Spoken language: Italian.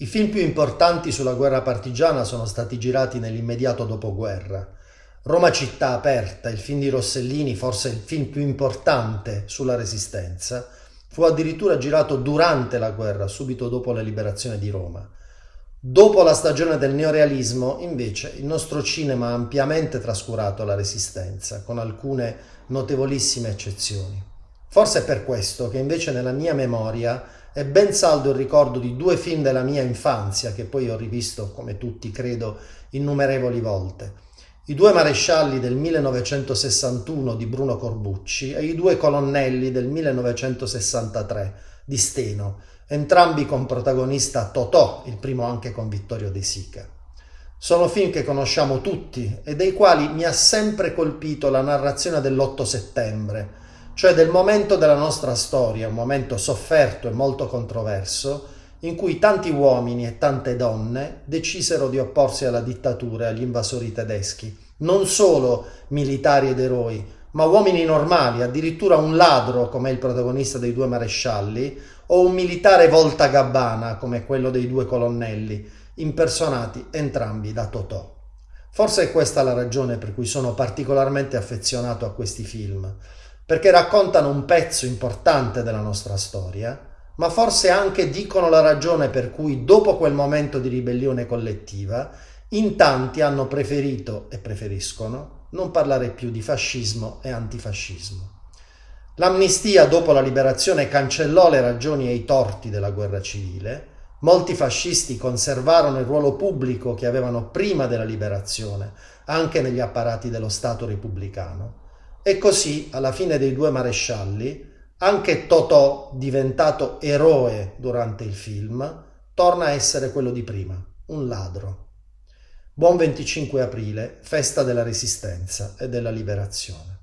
I film più importanti sulla guerra partigiana sono stati girati nell'immediato dopoguerra. Roma città aperta, il film di Rossellini, forse il film più importante sulla resistenza, fu addirittura girato durante la guerra, subito dopo la liberazione di Roma. Dopo la stagione del neorealismo, invece, il nostro cinema ha ampiamente trascurato la resistenza, con alcune notevolissime eccezioni. Forse è per questo che invece nella mia memoria è ben saldo il ricordo di due film della mia infanzia, che poi ho rivisto, come tutti credo, innumerevoli volte. I due marescialli del 1961 di Bruno Corbucci e i due colonnelli del 1963 di Steno, entrambi con protagonista Totò, il primo anche con Vittorio De Sica. Sono film che conosciamo tutti e dei quali mi ha sempre colpito la narrazione dell'8 settembre, cioè del momento della nostra storia, un momento sofferto e molto controverso, in cui tanti uomini e tante donne decisero di opporsi alla dittatura e agli invasori tedeschi, non solo militari ed eroi, ma uomini normali, addirittura un ladro come il protagonista dei due marescialli, o un militare volta gabbana come quello dei due colonnelli, impersonati entrambi da Totò. Forse è questa la ragione per cui sono particolarmente affezionato a questi film, perché raccontano un pezzo importante della nostra storia, ma forse anche dicono la ragione per cui dopo quel momento di ribellione collettiva in tanti hanno preferito e preferiscono non parlare più di fascismo e antifascismo. L'amnistia dopo la liberazione cancellò le ragioni e i torti della guerra civile, molti fascisti conservarono il ruolo pubblico che avevano prima della liberazione, anche negli apparati dello Stato repubblicano, e così, alla fine dei due marescialli, anche Totò, diventato eroe durante il film, torna a essere quello di prima, un ladro. Buon 25 aprile, festa della resistenza e della liberazione.